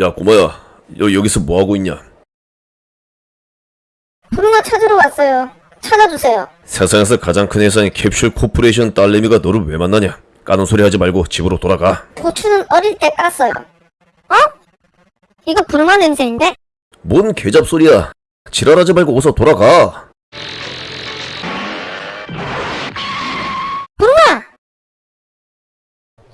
야 고마야 여, 여기서 뭐하고 있냐 부르마 찾으러 왔어요. 찾아주세요. 세상에서 가장 큰 회사인 캡슐 코퍼레이션 딸내미가 너를 왜 만나냐 까는 소리 하지 말고 집으로 돌아가 고추는 어릴 때 깠어요. 어? 이거 부르마 냄새인데? 뭔 개잡소리야 지랄하지 말고 어서 돌아가 부르마!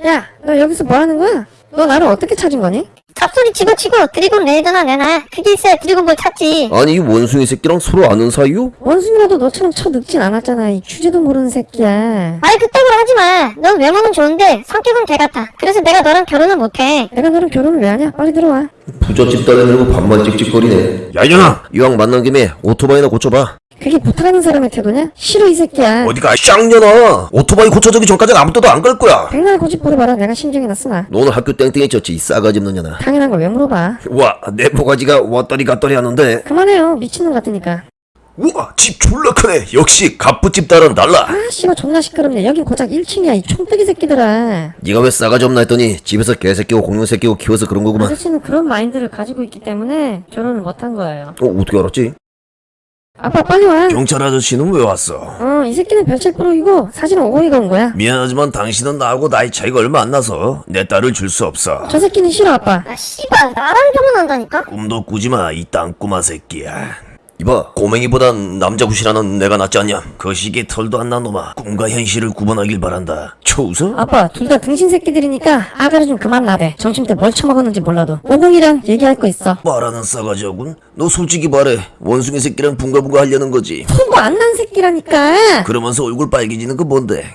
야, 너 여기서 뭐 하는 거야? 너 나를 어떻게 찾은 거니? 잡소리 집어치고 드리곤 레이더나 내놔. 그게 있어야 드리곤 뭘 찾지. 아니 이 원숭이 새끼랑 서로 아는 사이요? 원숭이라도 너처럼 쳐늙진 않았잖아. 이 주제도 모르는 새끼야. 아이 그따구로 하지 마. 넌 외모는 좋은데 성격은 개같아. 그래서 내가 너랑 결혼을 못해. 내가 너랑 결혼을 왜 하냐? 빨리 들어와. 부잣집 딸내미고 밥만 찍찍거리네 야 이년아 이왕 만난 김에 오토바이나 고쳐봐 그게 부탁하는 사람의 태도냐? 싫어 이 새끼야. 어디가 쌍년아 오토바이 고쳐주기 전까지는 아무 때도 안 갈 거야 백날 고집 부려봐라. 내가 신경이 쓰나. 너 오늘 학교 땡땡이 쳤지 이 싸가지 없는 년아 당연한 걸 왜 물어봐. 와 내 모가지가 왔더니 갔더니 하는데 그만해요. 미친놈 같으니까. 우와 집 졸라 크네 역시 갑부집 딸은 달라 아 씨발 존나 시끄럽네. 여긴 고작 1층이야. 이 총떼기 새끼들아. 네가 왜 싸가지 없나 했더니 집에서 개새끼고 공룡새끼고 키워서 그런 거구만 아저씨는 그런 마인드를 가지고 있기 때문에 결혼을 못한 거예요. 어 어떻게 알았지? 아빠 빨리 와. 경찰 아저씨는 왜 왔어? 어, 이 새끼는 별책 프로이고 사진은 오이가 온 거야. 미안하지만 당신은 나하고 나이 차이가 얼마 안 나서 내 딸을 줄 수 없어 저 새끼는 싫어 아빠. 아 씨발 나랑 결혼한다니까? 꿈도 꾸지마 이 땅꼬마 새끼야 이봐 꼬맹이보단 남자 구실하는 내가 낫지 않냐 그 시기에 털도 안 난 놈아 꿈과 현실을 구분하길 바란다 초 웃어? 아빠 둘 다 등신 새끼들이니까 아가리 좀 그만 나대. 점심 때 뭘 처먹었는지 몰라도. 오공이랑 얘기할 거 있어. 말하는 싸가지하군 너 솔직히 말해 원숭이 새끼랑 붕가붕가 하려는 거지 손도 안난 새끼라니까. 그러면서 얼굴 빨개지는 거 뭔데